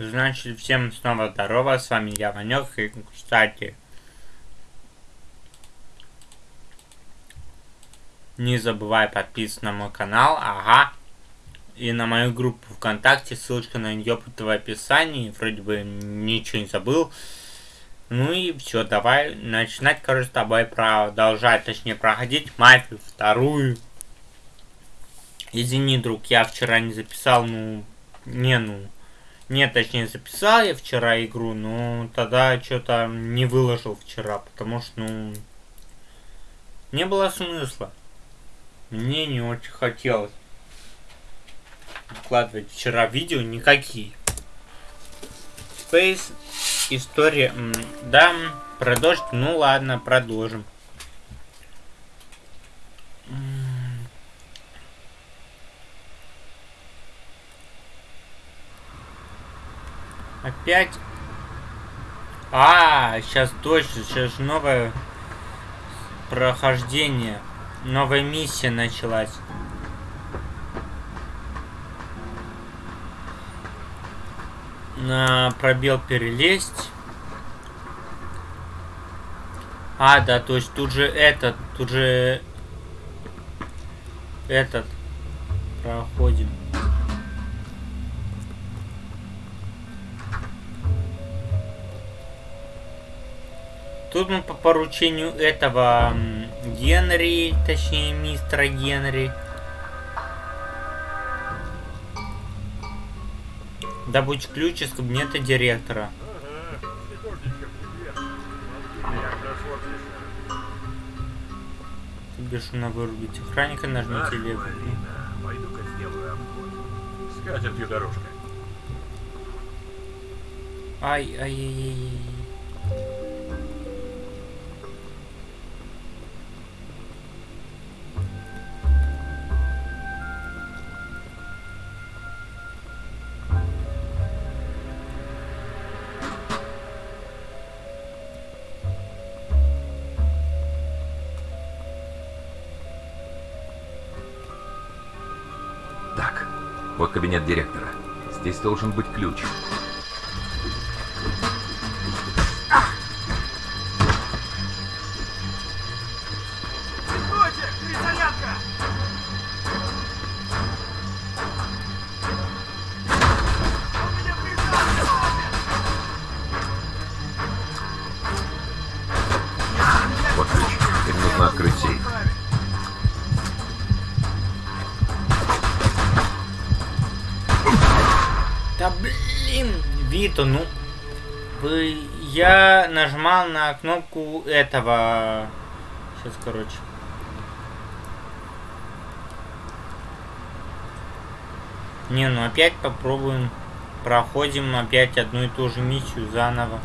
Значит, всем снова здорово, с вами я, Ванек, и, кстати, не забывай подписываться на мой канал, ага, и на мою группу ВКонтакте, ссылочка на нее в описании, вроде бы ничего не забыл. Ну и все, давай начинать, короче, с тобой продолжать, точнее, проходить мафию вторую. Извини, друг, я вчера не записал, ну, не, ну, нет, точнее, записал я вчера игру, но тогда что-то не выложил вчера, потому что, ну, не было смысла. Мне не очень хотелось выкладывать вчера видео никакие. Space история. Да, продолжить. Ну ладно, продолжим. Опять? А, сейчас точно, сейчас новое прохождение. Новая миссия началась. На пробел перелезть. А, да, то есть тут же этот, тут же этот проходим. Тут мы по поручению этого Генри, точнее мистера Генри. Добудь ключ из кабинета директора. Бешено вырубить охранника, нажмите левую. Пойду-ка сделаю обход. С катертью дорожка. Ай-ай-яй-яй. Вот кабинет директора. Здесь должен быть ключ. Вот ключ. Теперь нужно открыть сейф. Вито, ну... Я нажимал на кнопку этого... Сейчас, короче. Не, ну опять попробуем. Проходим опять одну и ту же миссию заново.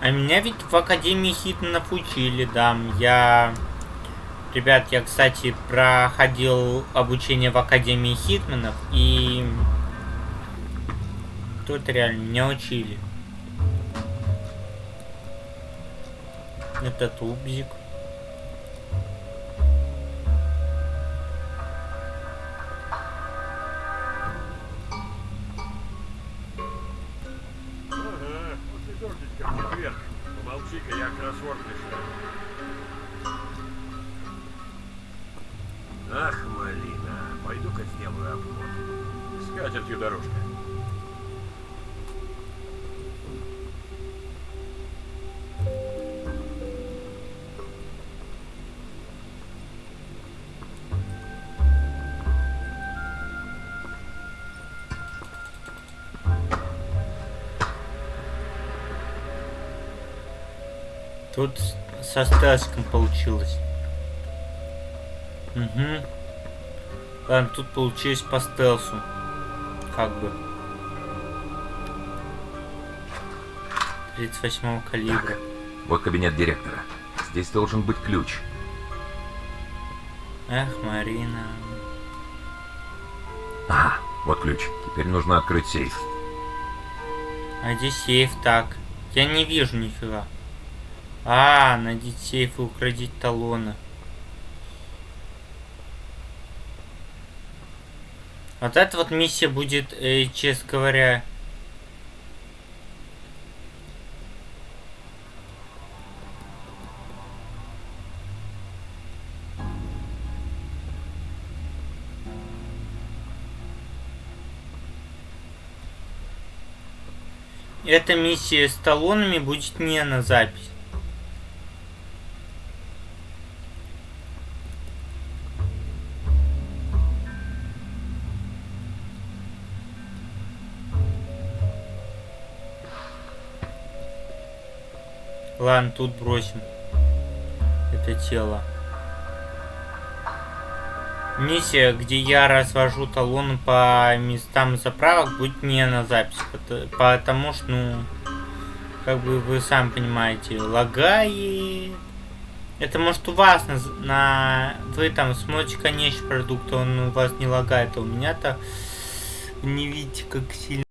А меня ведь в Академии Хитманов учили, да. Я... Ребят, я, кстати, проходил обучение в Академии Хитманов, и... Тут реально меня учили. Это тубзик. Ага, после дождичка в четверг. Помолчи-ка, я кроссворд решаю. Ах, малина, пойду-ка сделаю обход. С катертью дорожка. Тут со стелсиком получилось. Угу. Ладно, тут получилось по стелсу. Как бы. 38 калибра. Вот кабинет директора. Здесь должен быть ключ. Эх, Марина. Ага, вот ключ. Теперь нужно открыть сейф. А здесь сейф так. Я не вижу нифига. А, найдите сейф и украдить талоны. Вот эта вот миссия будет, э, честно говоря... Эта миссия с талонами будет не на запись. Ладно, тут бросим это тело. Миссия, где я развожу талоны по местам заправок, будет не на запись. Потому что, ну, как бы вы сами понимаете, лагает. Это может у вас на, на вы там смотрите конечный продукт, он у вас не лагает, а у меня-то не видите, как сильно.